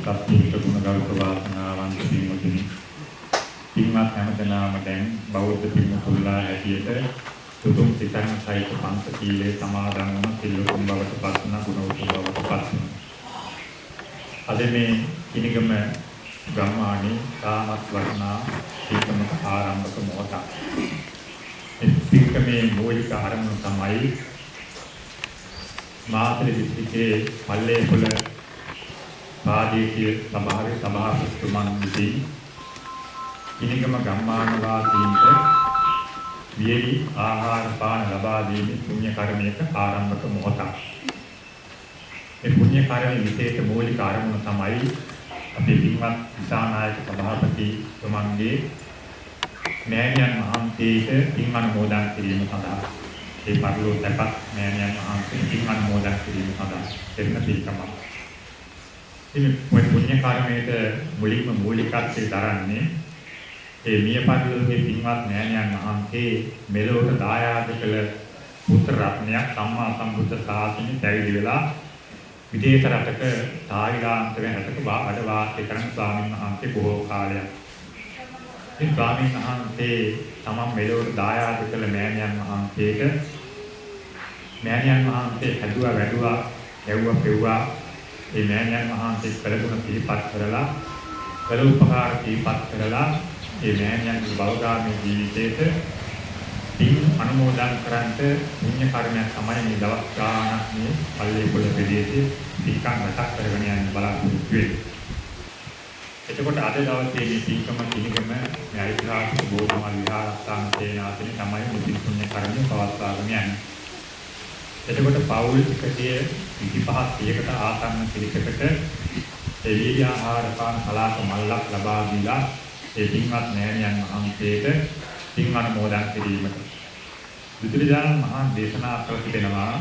සත්‍යීක ගුණ ගෞරව වාසනාවන්ත පින්වතුනි. පින්වත් හැමදෙනාම දැන් බෞද්ධ පින්වතුන්ලා හැටියට සුදුම් සිතන සහිත පන්ත සීලේ සමාදන් වන සිල්ලුතුන් බවට පත්වන ගුණවතුන් බවට පත්වන. අද මේ කිනිගම ගම්මානේ තාමත් වර්ණා ඒකමක ආරම්භක මොහොතක්. එක්කමේ මූලික ආරම්භ තමයි මාතෘ දිස්ත්‍රික්කයේ පල්ලේපොළ ප්‍රාදේශීය සභාවේ සභාපතිතුමන් විසින් කිනිගම ගම්මාන වාසීන්ට වියලි ආහාර පාන ලබා දීමේ පුණ්‍ය කර්මයක ආරම්භක මොහොතක්. මේ පුණ්‍ය කර්මයේ විශේෂ මූලික ආරම්භ තමයි අපේ පින්වත් දිසානායක සභාපතිතුමන්ගේ මෑණියන් වහන්සේට පින් අනුමෝදන් කිරීම සඳහා ඒ පරිලෝක දැපත් මෑණියන් වහන්සේ පින් අනුමෝදන් කිරීම සඳහා දෙන්න පිළිකමක්. ඉතින් මේ පුණ්‍ය කර්මයට මුලින්ම මූලිකත්වයේ දරන්නේ ඒ මිය පරිලෝකයේ පින්වත් මෑණියන් වහන්සේ මෙලොවට දායාද කළ පුත්‍ර රත්නයක් සම්මා සම්බුද්ධ ශාසනය පැවිදි වෙලා විදේශ රටක තායිලාන්තයේ රටක වැඩ වාසය කරන ස්වාමීන් වහන්සේ බොහෝ කාලයක්. ඉතින් ස්වාමීන් වහන්සේ තමන් මෙලොවට දායාද කළ මෑණියන් වහන්සේට මෑණියන් වහන්සේ හැදුවා වැඩුවා යවුවා පෙව්වා ඒ මෑණියන් වහන්සේ කළගුණ පිළිපත් කරලා කළ උපකාර පිළිපත් කරලා ඒ මෑණියන්ගේ බෞද්ධාමී ජීවිතේට පින් අනුමෝදන් කරන්ට පුණ්‍ය කර්මයක් තමයි මේ දවස් ගානක් මේ පල්ලේ පොළ ප්‍රදේශයේ පින්කම් මතක් කරගෙන යන්න බලාපොරොත්තු වෙන්නේ. එතකොට අද දවසේ මේ පින්කම කිනිගම මේ ඓතිහාසික බෝධිමල් විහාරස්ථාන සේනාසනේ තමයි මුලින් පුණ්‍ය කර්මය පවත්වාගෙන යන්නේ. එතකොට පෞල් 125ක් 100කට ආසන්න පිළිකකට එළිය ආහාර පාන කලාප මල්ලක් ලබා දීලා ඒ පින්වත් නෑනියන් වහන්සේට පින් අනුමෝදන් කිරීමට බුදුරජාණන් වහන්සේ දේශනා කර තිබෙනවා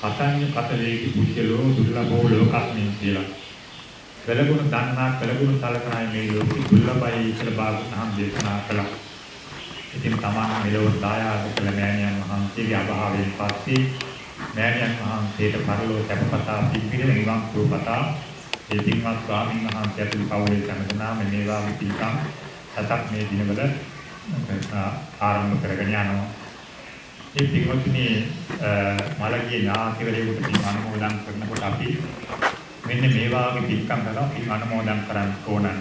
කතඤ්ඤ කතලේකි පුජ්‍යලෝ දුර්ලභෝ ලෝකස්මින් කියලා. කලගුණ දන්නා කලගුණ සලකනයි මේ ලෝකෙ දුර්ලභයි කියලා බාගතහම් දේශනා කළා. ඉතින් තමන් මෙලොව දායාද කළ මෑණියන් වහන්සේගේ අභාවයෙන් පස්සේ මෑණියන් වහන්සේට පරලෝ සැපපතා පිළිපිළ නිවන් සුවපතා ඒ පින්වත් ස්වාමීන් වහන්සේ ඇතුළු පවුලේ සම්මතනා මේ වාගේ පින්කම් සතක් මේ දිනවල ආරම්භ කරගෙන යනවා. මේ පින්වත්නි මලගේ ඥාතිවරයෙකුට පින් අනුමෝදන් කරනකොට අපි මෙන්න මේ වාගේ පින්කම් කරලා පින් අනුමෝදන් කරන්න ඕනන්.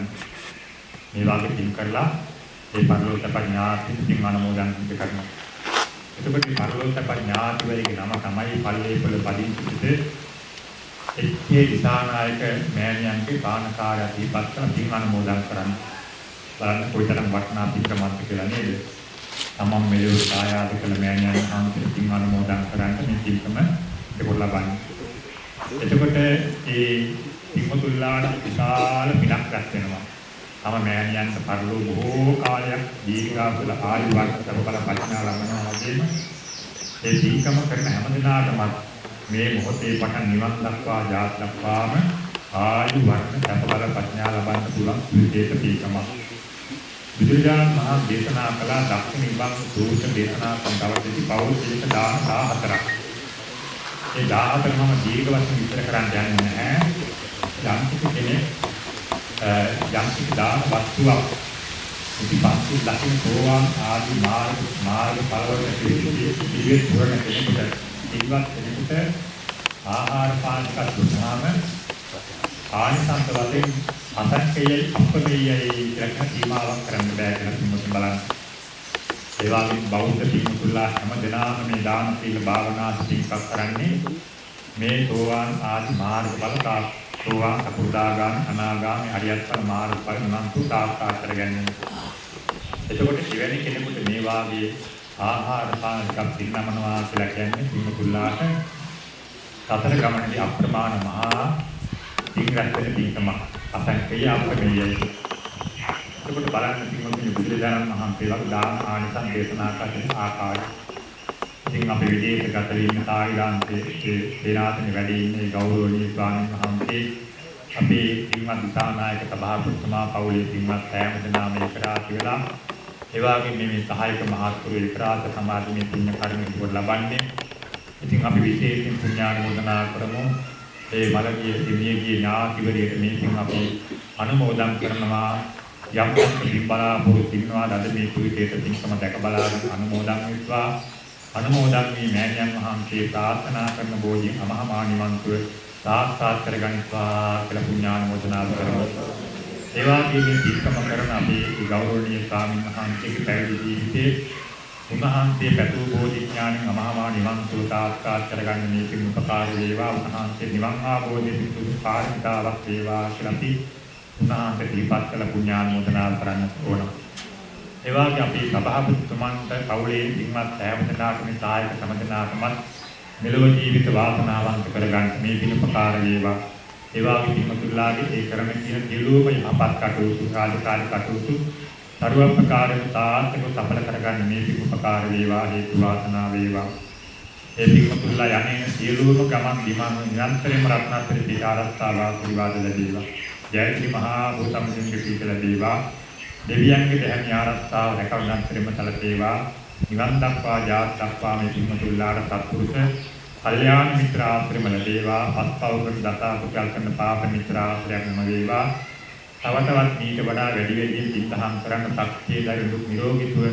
මේ වාගේ පින් කරලා ඒ පරලෝක පඥාති පින් අනුමෝදන් කරනවා. එතකොට පරලෝක පඥාතිවරයෙකුගේ නම තමයි පල්ලේපොළ පදිංචිත එක්කේ දිසානායක මෑණියන්ගේ පානකාරය දීපත් කරන පින් අනුමෝදන් කරන්න. බලන්න කොයිතරම් වටිනා පින්කමක්ද කියලා නේද? තමන් මෙලොව සායාද කළ මෑණියන් අන්තිම පින් අනුමෝදන් කරන්න මේ පින්කම ඒගොල්ලෝ ලබන්නේ. එතකොට ඒ පින්මුතුල්ලාට විශාල පිනක් රැස් වෙනවා. තම මෑණියන්ට පරිලෝ බොහෝ කාලයක් දීර්ඝාසල ආයු වර්ෂ සබබල පරිණා ලබනවා වගේම ඒ පින්කම කරන හැම දිනාටම මේ මොහොතේ පටන් නිවන් දක්වා ජාත් දක්වාම ආයු වර්ණ සබබල ප්‍රඥා ලබන්න පුළුවන් විශේෂ පින්කමක්. බුදුරජාණන් වහන්සේ දේශනා කළ දක්ෂිණ විභංග සූත්‍ර දේශනා සම්බන්ධවදී පෞල් පිළික 14ක්. ඒ 14ම දීර්ඝ වශයෙන් විස්තර කරන්න යන්නේ නැහැ. යම් කෙනෙක් යම් කිසි දාන වස්තුවක් ඉතිපස්සේ ලක්ෂණ සෝවාන් ආදී මාර්ග මාර්ග ඵලවල පිළිවිත් පුරණ කෙනෙකුට ඉවත් කෙනෙකුට ආහාර පාන එකක් දුන්නාම ආනිසංස වශයෙන් අසක්කයයි අපකයයි කියලා සීමාවක් කරන්න බෑ කියලා කිව්වොත් බලන්න. ඒ වගේම බෞද්ධ පිටුලා හැම දිනම මේ දාන සීල භාවනා සිතිපත් කරන්නේ මේ සෝවාන් ආදි මාර්ග බල තා සෝවාන් සකුදාගාම අනාගාමි අරියත් ඵල මාර්ග ඵල නන්තු සාක්ෂාත් කරගන්නේ. එතකොට එවැනි කෙනෙකුට මේ වාගේ ආහාර පාන ටිකක් පින්නමනවා කියලා කියන්නේ පිටුලාට සතර ගමනේදී අප්‍රමාණ මහා ඉංග්‍රීසි පිටකම අසංකේය අප්‍රමේයයි. එතකොට බලන්න පිටුතුනි බුදුරජාණන් වහන්සේ වගේ දාන ආනිසං දේශනා කරන ආකාරය. ඉතින් අපි විදේශගත වීම තායිලාන්තයේ සේනාසනේ වැඩ ඉන්නේ ගෞරවනීය ස්වාමීන් වහන්සේ අපේ පින්වත් දිසානායක සභාපතිතුමා පවුලේ පින්වත් සෑම දෙනාම එකට වෙලා ඒ වගේම මේ සහායක මහත්වරු එකට සමාජමය පුණ්‍ය කර්ම ඉවර ලබන්නේ. ඉතින් අපි විශේෂයෙන් පුණ්‍යානුමෝදනා කරමු. ඒ මළගිය හිමියගේ ඥාතිවරයට මේ පින් අපි අනුමෝදන් කරනවා. යම් යම් බලාපොරොත්තු ඉන්නවා. අද මේ පුරිතේට පින්කම දැක බලාගෙන අනුමෝදන් වෙත්වා. අනුමෝදන් මේ මෑණියන් වහන්සේ ප්‍රාර්ථනා කරන බෝධි අමහා නිවන්තුව සාක්ෂාත් කරගනිත්වා කියලා පුණ්‍යානුමෝදනා කරමු. ඒ වගේම මේ පින්කම කරන අපේ ගෞරවනීය ස්වාමීන් වහන්සේගේ පැවිදි ජීවිතයේ උන්වහන්සේ පැතු බෝධි ඥානෙන් අමහා නිවන්තුව සාක්ෂාත් කරගන්න මේ පින් උපකාර වේවා උන්වහන්සේ නිවන් ආબોධි පිටු පාරමිතාවක් වේවා කියලා අපි උන්වහන්සේ දීපත් කළ පුණ්‍යානුමෝදනා කරන්න ඕන. ඒ වගේ අපි සභාපතිතුමන්ට කවුලේ ඉන්වත් සෑම දෙනාටම සහායක සමදනාකමත් මෙලොව ජීවිත වාසනාවන්ත කරගන්න මේ පින් උපකාර වේවා. ඒ වගේ පින්තුල්ලාගේ ඒ කරන කියන දිලුවම යහපත් කටයුතු රාජකාරී කටයුතු සර්ව ප්‍රකාරයෙන් තාර්ථක සඵල කරගන්න මේ පින් උපකාර වේවා හේතු වාසනා වේවා. ඒ පින්තුල්ලා යන්නේ සියලුම ගමන් දිමන් නිරන්තරයෙන්ම රත්නත්‍රි පිට ආරක්ෂාවා පිළිවාද ලැබේවා. ජයශ්‍රී මහා භූතමජින්ගේ පිට ලැබේවා. දෙවියන්ගේ දැහැමි ආරක්ෂාව රැකවන්නන්තරෙම සැලසේවා. නිවන් දක්වා ජාත් දක්වා මේ පින්තුල්ලාට සත්පුරුෂ කල්යාණ මිත්‍ර ආශ්‍රම ලැබේවා. අත්පවක දතා කුසල් කරන පාප මිත්‍ර ආශ්‍රයයක් නම වේවා. තව තවත් මීට වඩා වැඩි වැඩියෙන් පිටහම් කරන්න ශක්තිය දරුණු නිරෝගීතුව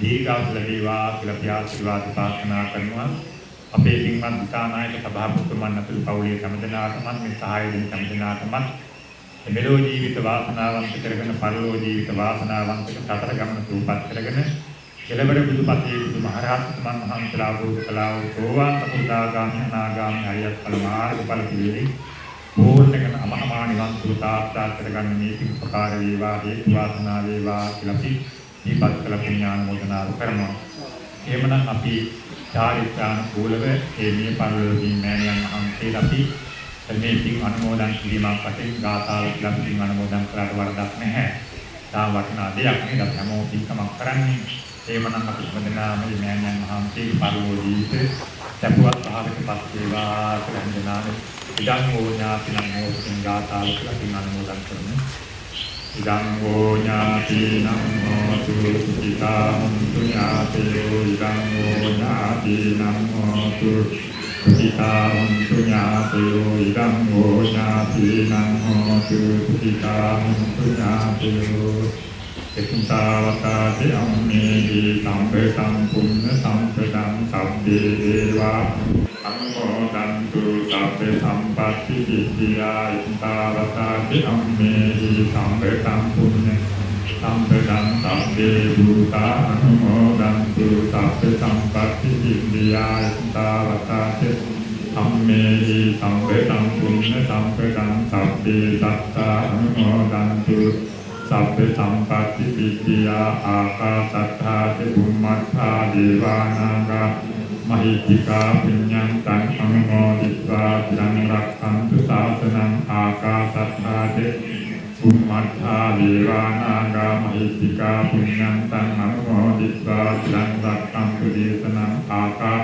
දීර්ඝාස ලැබේවා කියලා ප්‍රාර්ථනා ප්‍රාර්ථනා කරනවා. අපේ පින්වත් දිසානායක සභාපතිතුමන් අතුළු පවුලේ සම්දනාටමත් මේ සහාය දෙන සම්දනාටමත් මෙලෝ ජීවිත වාසනාවන්ත කරගෙන පරලෝ ජීවිත වාසනාවන්ත සතර ගමන සූපත් කරගෙන කෙලවර බුදුපතේ බුදුමහරහතුමන් වහන්සේලා වූ කලාව සෝවාන් සකුදාගාමී අනාගාමී අරියත් ඵල මාර්ගඵල පිළිලි පූර්ණකන අමහා නිවන් සුව සාක්ෂාත් කරගන්න මේ පින්පකාර වේවා හේතු වාසනා වේවා කියලා අපි දීපත් කළ පුණ්‍යානුමෝදනා කරනවා. එහෙමනම් අපි චාරිත්‍රාන කූලව මේ මිය පරලෝකීය මෑණියන් වහන්සේලා අපි මේ පින් අනුමෝදන් කිරීමක් වශයෙන් ගාථාව කියලා පින් අනුමෝදන් කරාට වරදක් නැහැ. තා වටිනා දෙයක් නේද අපි හැමෝම පින්කමක් කරන්නේ. එහෙමනම් අපි හැමදෙනාම මේ මෑණියන් වහන්සේ පරලෝකීය ජීවිතේ සැපවත් භාවයකපත් වේවා කියලා හිතනානේ ඉදං හෝ ඥාතිනම් හෝතින් ගාථාව කියලා පින් අනුමෝදන් කරමු. ඉදං හෝ ඥාතිනම් හෝතු සුඛිතාං ඥාතයෝ ඉදං හෝ ඥාතිනම් හෝතු සුඛිතාං ඥාතයෝ ඉදං හෝ ඥාතිනම් හෝතු සුඛිතාං ඥාතයෝ එක්තාවතාති අම්මේහි සම්පතං පුඤ්ඤ සම්පතං සබ්බේ දේවා අනුමෝදන්තු සබ්බේ සම්පatti සිද්ධියා එක්තාවතාති අම්මේහි සම්පතං පුඤ්ඤ සම්පතං සබ්බේ භූතා අනුමෝදන්තු සබ්බේ සම්පatti සිද්ධියා එක්තාවතාති අම්මේහි සම්පතං පුඤ්ඤ සම්පතං සබ්බේ සත්තා අනුමෝදන්තු සබ්බ සම්පatti විද්‍යා ආකාසත්තා චුම්මත්තා දේවානාගා මහිත්‍තිකා පුඤ්ඤං තං අනුමෝදිत्वा චිරං රක්ඛන්තු ශාසනං ආකාසත්තා පුම්මත්තා දීවානාගා මහිත්‍තිකා පුඤ්ඤන්තං අනුමෝදිත්වා චිරං රක්ඛං දේශනං ආකා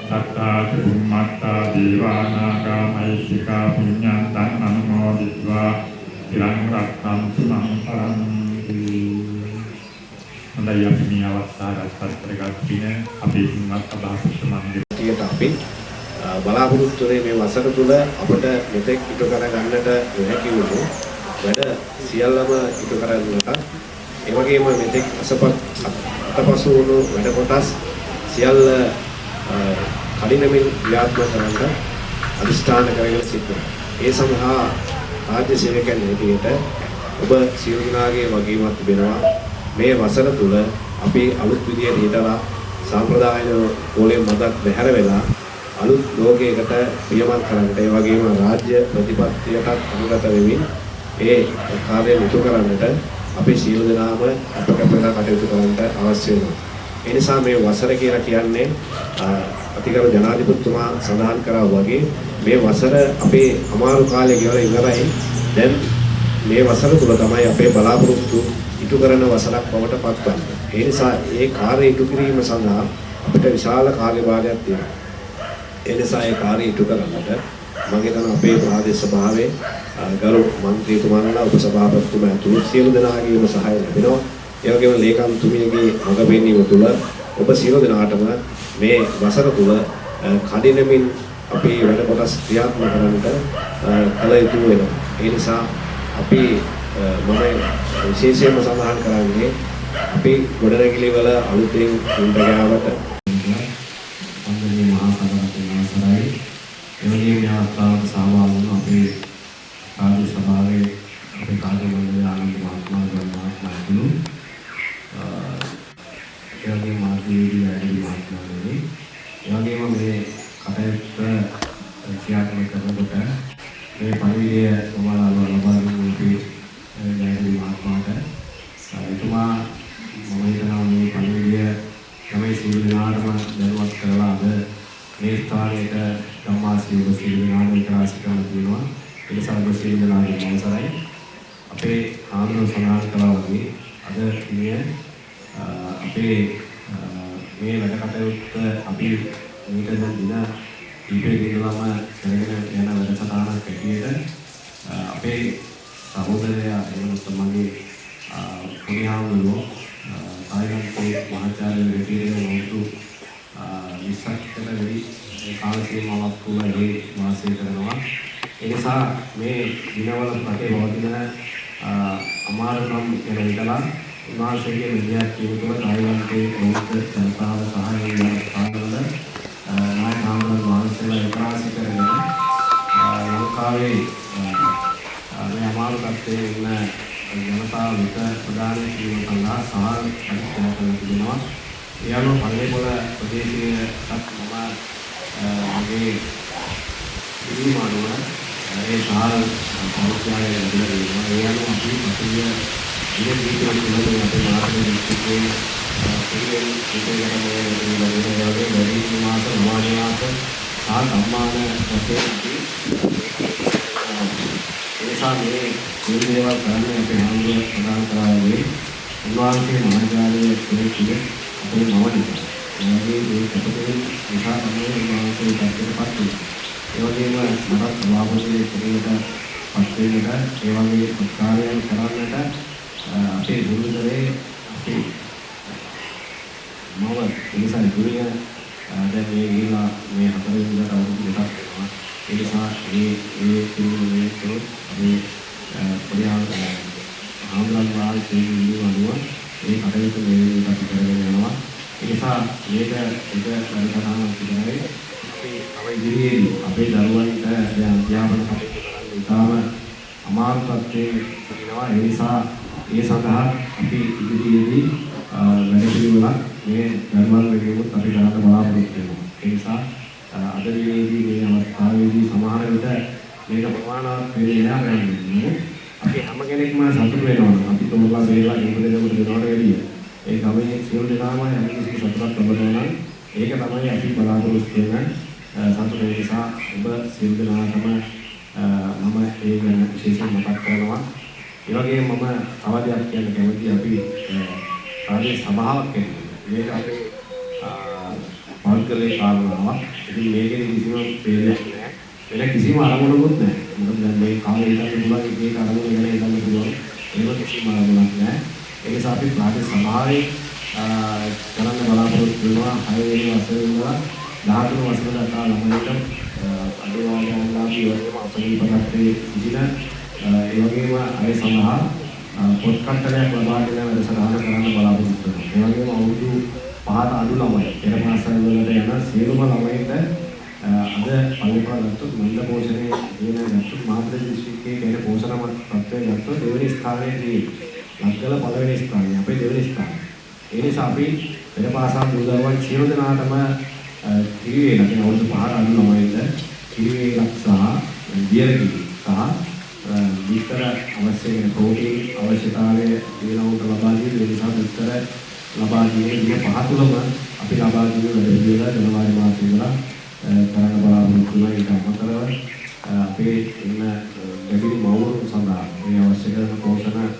සත්තා පුම්මත්තා දීවානාගා මහිත්‍තිකා පුඤ්ඤන්තං අනුමෝදිත්වා චිරං රක්ඛං සුමං පරන්ති හොඳයි අපි මේ අවස්ථාවට පත්‍රයක් කියන අපේ සිංහත් අභාෂිත මණ්ඩලයට අපි බලාපොරොත්තු වෙන මේ වසර තුල අපිට මෙතෙක් ඉටු කර ගන්නට හැකි වුණා වැඩ සියල්ලම ඉටු කරගන්නට ඒ වගේම මෙතෙක් අසපත් අතපසු වුණු වැඩ කොටස් සියල්ල කඩිනමින් ක්‍රියාත්මක කරන්න අදිෂ්ඨාන කරගෙන සිටිනවා. ඒ සඳහා රාජ්‍ය සේවකයන් හැටියට ඔබ සියලු දෙනාගේ වගකීමක් තිබෙනවා මේ වසර තුල අපි අලුත් විදියට හිතලා සම්ප්‍රදායන කෝලේ මතක් බැහැර වෙලා අලුත් ලෝකයකට පියමත් කරන්නට ඒ වගේම රාජ්‍ය ප්‍රතිපත්තියටත් අනුගත වෙමින් ඒ කාර්යය ඉටු කරන්නට අපි සියලු දෙනාම අපකපලා කටයුතු කරන්නට අවශ්‍ය වෙනවා. ඒ නිසා මේ වසර කියලා කියන්නේ අතිගරු ජනාධිපතිතුමා සඳහන් කරා වගේ මේ වසර අපේ අමාරු කාලය ගෙවලා ඉවරයි. දැන් මේ වසර තුල තමයි අපේ බලාපොරොත්තු ඉටු කරන වසරක් බවට පත්වන්නේ. ඒ නිසා ඒ කාර්ය ඉටු කිරීම සඳහා අපිට විශාල කාර්යභාරයක් තියෙනවා. ඒ නිසා ඒ කාර්ය ඉටු කරන්නට මම හිතනවා අපේ ප්‍රාදේශ සභාවේ ගරු මන්ත්‍රීතුමන්ලා උපසභාපතිතුමා ඇතුළු සියලු දෙනාගේම සහාය ලැබෙනවා. ඒ වගේම ලේකම්තුමියගේ මඟ පෙන්වීම තුළ ඔබ සියලු දෙනාටම මේ වසර තුල කඩිනමින් අපි වැඩ කොටස් ක්‍රියාත්මක කරන්නට කල යුතු වෙනවා. ඒ නිසා අපි මම විශේෂයෙන්ම සඳහන් කරන්නේ අපි ගොඩනැගිලි වල අලුතෙන් උන්ට ගාවට එවැනි මේ අවස්ථාවට සහභාගී වුණ අපේ රාජ්‍ය සභාවේ අපේ කාර්ය මණ්ඩලයේ ආනන්ද මහත්මයා ගම් මහත්මයාතුළු ඒ වගේම මාධ්‍යවේදී වැඩි මහත්මයාතුළු ඒ වගේම මේ කටයුත්ත ක්‍රියාත්මක කරනකොට මේ පරිවිය සමානව ලබා දුන්නු අපේ වැඩි මහත්මයාට එතුමා මම හිතනවා මේ පරිවිය තමයි සියලු දෙනාටම දැනුවත් කරලා අද මේ ස්ථානයට ධම්මාසීව සියලු දෙනාම විකාශ කරන්න තියෙනවා. ඒ නිසා ඔබ සියලු දෙනාගේ අවසරයි. අපේ ආන්දර සමාජ කලාව වගේ අද මේ අපේ මේ වැඩ කටයුත්ත අපි මේක දැන් දින කීපයක ඉඳලාම කරගෙන යන වැඩසටහනක් හැටියට අපේ සහෝදරයා එහෙම නැත්නම් මගේ පුණ්‍යාවුලෝ තායිලන්තයේ මහාචාර්ය රෙටීරේ වුණු විශ්වකට වැඩි කාල සීමාවක් තුළ ඒ වාසය කරනවා. ඒ නිසා මේ දිනවල රටේ පවතින අමාරුකම් ගැන හිතලා උන්වහන්සේගේ විද්‍යාර්ථීව තුළ තායිලන්තයේ බෞද්ධ ජනතාව සහ ඒ ස්ථානවල නායක හාමුදුරුවෝ වහන්සේලා විකාශ කරගෙන ලංකාවේ මේ අමාරු තත්ත්වයේ ඉන්න ජනතාව වෙත ප්‍රදාන කිරීම සඳහා සහල් පරිත්‍යාග කරන තිබෙනවා. ඒ අනුව පල්ලේපොළ ප්‍රදේශයේත් මම මගේ ඉල්ලීම අනුව ඒ සහල් පරිත්‍යාගය ලැබිලා තියෙනවා. ඒ අනුව අපි පසුගිය දින කීපයක් තුළදී අපේ මාතෘ දිස්ත්‍රික්කයේ පිළිවෙල පිළිවෙලකට මේ වගේ වැඩි මාස නවාන මාස සහ සම්මාන වශයෙන් අපි නිසා මේ මේ දේවල් කරන්නේ අපේ හාමුදුරුවෝ ප්‍රදාන කරාවේ උන්වහන්සේ මහාචාර්ය කෙනෙක් ඉන්නේ අපේ නවනික. ඒ වගේ මේ කටකේ නිසා තමයි උන්වහන්සේ පැත්තටපත් වෙන්නේ. ඒ වගේම මටත් සභාපති කෙනෙකුට පත් වෙන්නට ඒ වගේ උත්සාහයන් කරන්නට අපේ ගුරුදරේ අපේ මම එනිසා ගුරුය දැන් මේ ගිහිලා මේ හතර වෙනිදාට අවුරුදු දෙකක් වෙනවා. ඒ නිසා මේ මේ පිළිවෙලේ තෝ අපි පොඩියා ආම්ලන් වාල් කියන්නේ අනුව මේ කටයුතු මේ විදිහට අපි කරගෙන යනවා. ඒ නිසා මේක එක වැඩසටහනක් විතරයි. අපි තව ඉදිරියේදී අපේ දරුවන්ට දැන් අධ්‍යාපන කටයුතු කරන්න ඉතාම අමාරු තත්ත්වයේ ඉන්නවා. ඒ නිසා ඒ සඳහා අපි ඉදිරියේදී වැඩ පිළිවෙලක් මේ ධර්මල් වෙනුවෙන් අපි කරන්න බලාපොරොත්තු වෙනවා. ඒ නිසා අද දිනේදී මේ අවස්ථාවේදී සමහර විට මේක ප්‍රමාණවත් වෙන්නේ නැහැ ගන්නේ. අපි හැම කෙනෙක්ම සතුට වෙනවා. අපි තෝරලා බේරලා ඒකද දෙකට දෙනවට වැඩිය. ඒ ගමේ සියලු දෙනාම හැම කිසි සතුටක් ලබනවා නම් ඒක තමයි අපි බලාපොරොත්තු වෙන සතුට නිසා ඔබ සියලු දෙනාටම මම ඒ ගැන විශේෂයෙන් මතක් කරනවා. ඒ වගේම මම තව දෙයක් කියන්න කැමතියි අපි රාජ්‍ය සභාවක් මේක අපේ පෞද්ගලික කාරණාවක්. ඉතින් මේකේ කිසිම ප්‍රේරයක් නැහැ. වෙන කිසිම අරමුණකුත් නැහැ. මොකද දැන් මේ කාලේ ඉඳන් පුළුවන් එක එක අරමුණ ගැන ඉඳන් පුළුවන්. ඒක කිසිම අරමුණක් නැහැ. ඒ නිසා අපි රාජ්‍ය සභාවේ කරන්න බලාපොරොත්තු වෙනවා 6 වෙනි වසරේ ඉඳලා 13 වසර දක්වා ළමයින්ට අඩුවාගාන්ලාභී වගේම අපරිපතත්වයේ සිටින ඒ වගේම අය සඳහා පොත් කට්ටලයක් ලබා දෙන වැඩසටහන කරන්න බලාපොරොත්තු වෙනවා. ඒ වගේම අවුරුදු පහට අඩු ළමයි පෙර පාසල් වලට යන සියලුම ළමයින්ට අද පල්ලිපාල ගත්තොත් මන්ද පෝෂණයේ දින ගත්තොත් මාතෘ දිස්ත්‍රික්කයේ කියන පෝෂණ තත්ත්වය ගත්තොත් දෙවෙනි ස්ථානයේ තියෙන්නේ. ලක්කල පළවෙනි ස්ථානය අපේ දෙවෙනි ස්ථානය. ඒ නිසා අපි පෙර පාසල් දුරවන් සියලු දෙනාටම කිරිවේ නැතිනම් අවුරුදු පහට අඩු ළමයින්ට කිරිවේලක් සහ දියරකිරි සහ විතර අවශ්‍ය වෙන ප්‍රෝටීන් අවශ්‍යතාවය දිනවුන්ට ලබා දීලා ඒ නිසා විතර ලබා දීමේ දින පහ තුළම අපි ලබා දීම වැඩ පිළිවෙල ජනවාරි මාසයේ ඉඳලා කරන්න බලාපොරොත්තු වෙනවා ඊට අමතරව අපේ ඉන්න ගැඹිරි මව්වරුන් සඳහා මේ අවශ්‍ය කරන පෝෂණ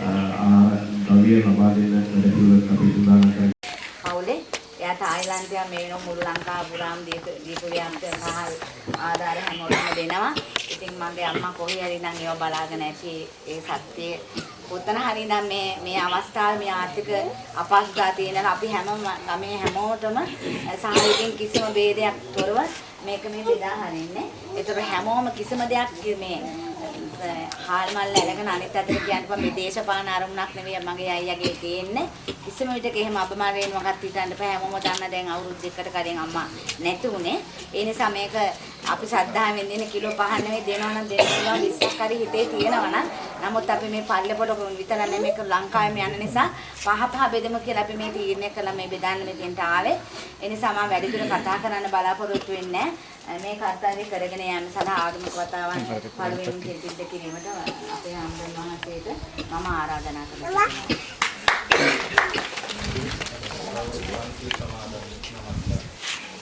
ආහාර ද්‍රව්‍ය ලබා දෙන වැඩ පිළිවෙලක් අපි සූදානම් කරනවා පවුලේ එයා තායිලන්තය මේ වෙන මුළු ලංකාව පුරාම දීපුරියන්ට සහ ආධාර හැමෝටම දෙනවා. ඉතින් මගේ අම්මා කොහේ හරි නම් ඒව බලාගෙන ඇති ඒ සත්‍යය කොතන හරි නම් මේ මේ අවස්ථාවේ මේ ආර්ථික අපහසුතාව තියෙනවා අපි හැම ගමේ හැමෝටම සහායකින් කිසිම ભેදයක් තොරව මේක මේ බෙදා හරින්නේ. ඒතර හැමෝම කිසිම දෙයක් මේ හාල් මල් ඇලගෙන අනිත් අතට කියන්න මේ දේශපාලන අරමුණක් නෙවෙයි මගේ අයියාගේ තියෙන්නේ. කිසිම විටක එහෙම අපමාරයෙන් මොකක්ද හිතන්න බෑ. හැමෝම දන්න දැන් අවුරුදු දෙකකට කලින් අම්මා නැති උනේ. ඒ නිසා මේක අපි ශ්‍රද්ධාවෙන් දෙන කිලෝ පහක් නෙවෙයි දෙනවා නම් දෙන්න පුළුවන් 20ක් හරි හිතේ තියෙනවා නම් නමුත් අපි මේ පල්ලෙපොළ විතර නෙමෙයි මේක ලංකාවේම යන නිසා පහ පහ බෙදමු කියලා අපි මේ තීරණය කළා මේ බෙදන්න මෙතෙන්ට ආවේ. ඒ නිසා මම වැඩිදුර කතා කරන්න බලාපොරොත්තු වෙන්නේ මේ කර්තව්‍ය කරගෙන යෑම සඳහා ආගමික වතාවන් පළවෙනි සිද්ධ කිරීමට අපේ ආම්දන් වහන්සේට මම ආරාධනා කරනවා.